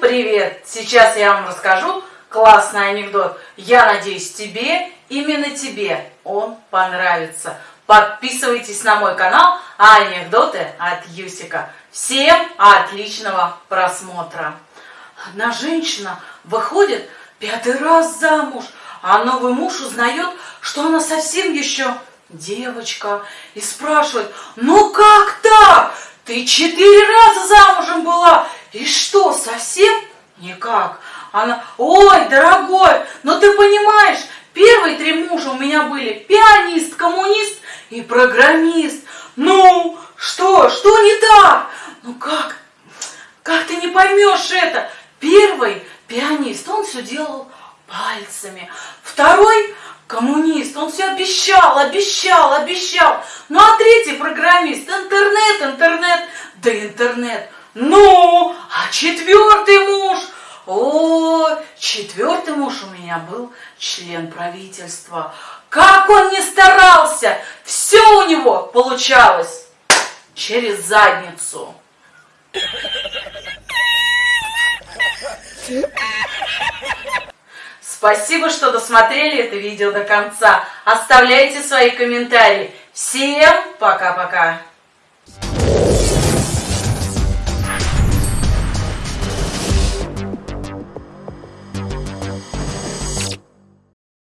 Привет! Сейчас я вам расскажу классный анекдот. Я надеюсь, тебе, именно тебе он понравится. Подписывайтесь на мой канал Анекдоты от Юсика. Всем отличного просмотра. Одна женщина выходит пятый раз замуж, а новый муж узнает, что она совсем еще девочка, и спрашивает, ну как так? Ты четыре раза замужем была, и что, совсем? Она, ой, дорогой, но ты понимаешь, первые три мужа у меня были пианист, коммунист и программист. Ну, что, что не так? Ну как, как ты не поймешь это? Первый пианист, он все делал пальцами. Второй коммунист, он все обещал, обещал, обещал. Ну а третий программист, интернет, интернет, да интернет. Ну, а четвертый муж? О, четвертый муж у меня был член правительства. Как он не старался, все у него получалось через задницу. Спасибо, что досмотрели это видео до конца. Оставляйте свои комментарии. Всем пока-пока.